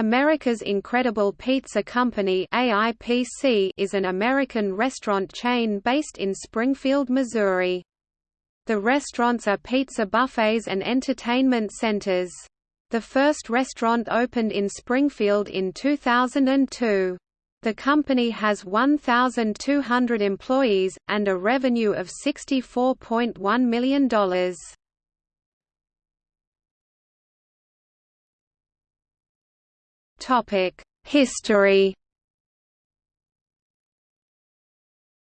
America's Incredible Pizza Company AIPC is an American restaurant chain based in Springfield, Missouri. The restaurants are pizza buffets and entertainment centers. The first restaurant opened in Springfield in 2002. The company has 1,200 employees, and a revenue of $64.1 million. History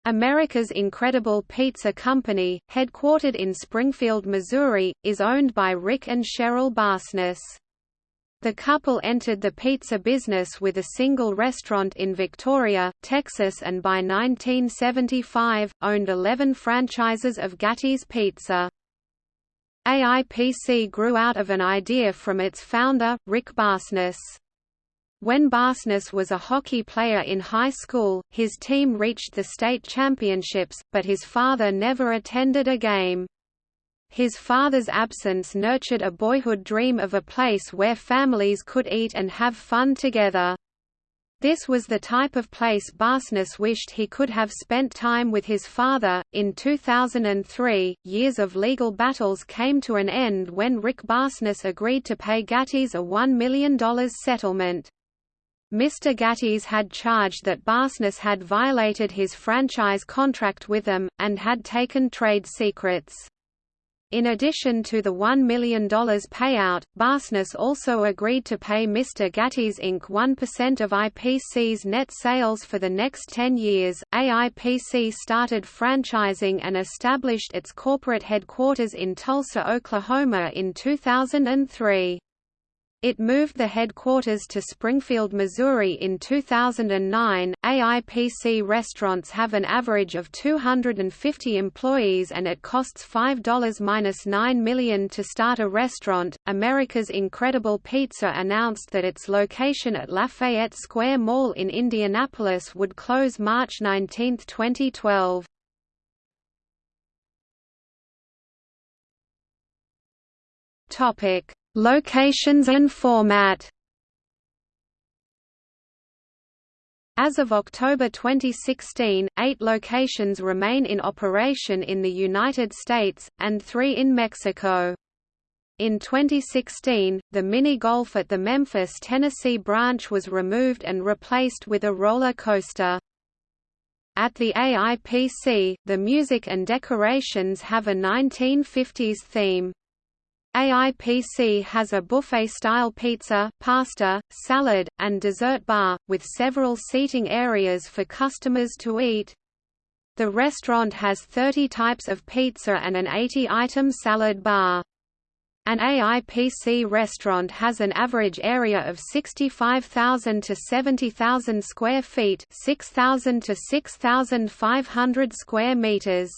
America's Incredible Pizza Company, headquartered in Springfield, Missouri, is owned by Rick and Cheryl Barsness. The couple entered the pizza business with a single restaurant in Victoria, Texas and by 1975, owned 11 franchises of Gatti's Pizza. AIPC grew out of an idea from its founder, Rick Barsness. When Barsness was a hockey player in high school, his team reached the state championships, but his father never attended a game. His father's absence nurtured a boyhood dream of a place where families could eat and have fun together. This was the type of place Barsness wished he could have spent time with his father. In 2003, years of legal battles came to an end when Rick Barsness agreed to pay Gatti's a $1 million settlement. Mr. Gatti's had charged that Barsness had violated his franchise contract with them, and had taken trade secrets. In addition to the $1 million payout, Barsness also agreed to pay Mr. Gatti's Inc. 1% of IPC's net sales for the next 10 years. AIPC started franchising and established its corporate headquarters in Tulsa, Oklahoma in 2003. It moved the headquarters to Springfield, Missouri in 2009. AIPC restaurants have an average of 250 employees and it costs $5-9 million to start a restaurant. America's Incredible Pizza announced that its location at Lafayette Square Mall in Indianapolis would close March 19, 2012. Topic Locations and format As of October 2016, eight locations remain in operation in the United States, and three in Mexico. In 2016, the mini-golf at the Memphis, Tennessee branch was removed and replaced with a roller coaster. At the AIPC, the music and decorations have a 1950s theme. AIPC has a buffet-style pizza, pasta, salad, and dessert bar, with several seating areas for customers to eat. The restaurant has 30 types of pizza and an 80-item salad bar. An AIPC restaurant has an average area of 65,000 to 70,000 square feet 6,000 to 6,500 square meters.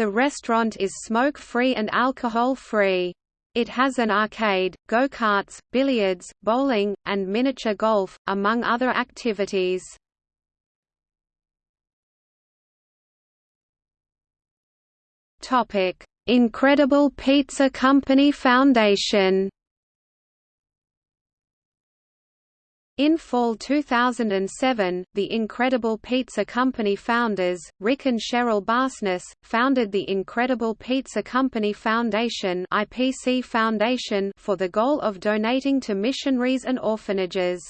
The restaurant is smoke-free and alcohol-free. It has an arcade, go-karts, billiards, bowling, and miniature golf, among other activities. Incredible Pizza Company Foundation In fall 2007, the Incredible Pizza Company founders, Rick and Cheryl Barsness, founded the Incredible Pizza Company Foundation IPC Foundation for the goal of donating to missionaries and orphanages.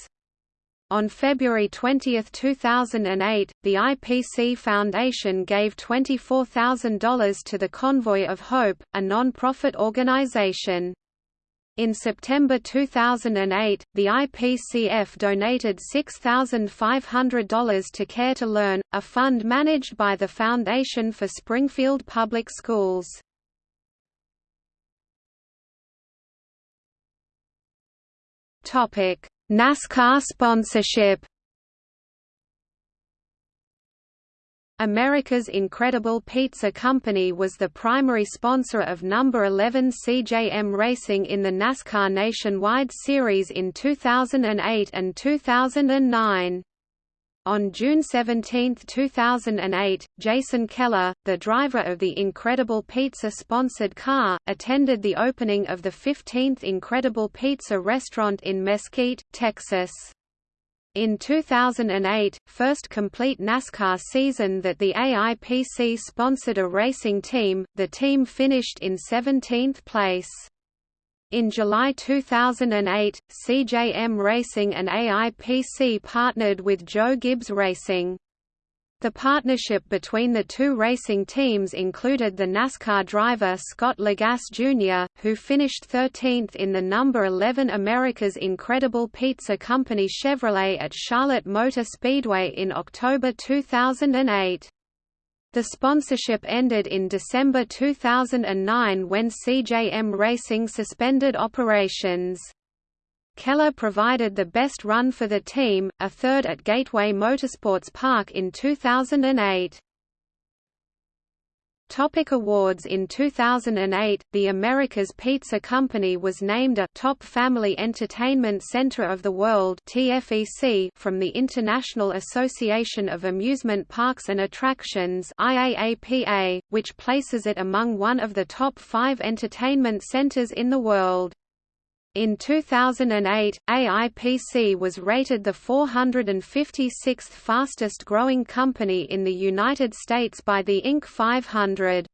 On February 20, 2008, the IPC Foundation gave $24,000 to the Convoy of Hope, a non-profit organization. In September 2008, the IPCF donated $6,500 to Care to Learn, a fund managed by the Foundation for Springfield Public Schools. NASCAR sponsorship America's Incredible Pizza Company was the primary sponsor of number 11 CJM Racing in the NASCAR Nationwide Series in 2008 and 2009. On June 17, 2008, Jason Keller, the driver of the Incredible Pizza sponsored car, attended the opening of the 15th Incredible Pizza restaurant in Mesquite, Texas. In 2008, first complete NASCAR season that the AIPC sponsored a racing team, the team finished in 17th place. In July 2008, CJM Racing and AIPC partnered with Joe Gibbs Racing. The partnership between the two racing teams included the NASCAR driver Scott Lagasse Jr., who finished 13th in the number 11 America's Incredible Pizza Company Chevrolet at Charlotte Motor Speedway in October 2008. The sponsorship ended in December 2009 when CJM Racing suspended operations. Keller provided the best run for the team, a third at Gateway Motorsports Park in 2008. Topic awards In 2008, the America's Pizza Company was named a Top Family Entertainment Center of the World (TFEC) from the International Association of Amusement Parks and Attractions (IAAPA), which places it among one of the top 5 entertainment centers in the world. In 2008, AIPC was rated the 456th fastest growing company in the United States by the Inc. 500.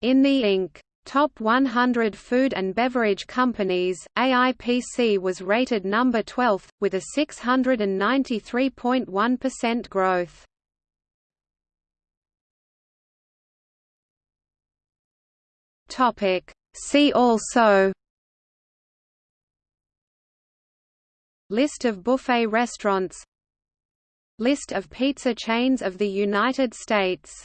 In the Inc. Top 100 Food and Beverage Companies, AIPC was rated number 12, with a 693.1% growth. See also List of buffet restaurants. List of pizza chains of the United States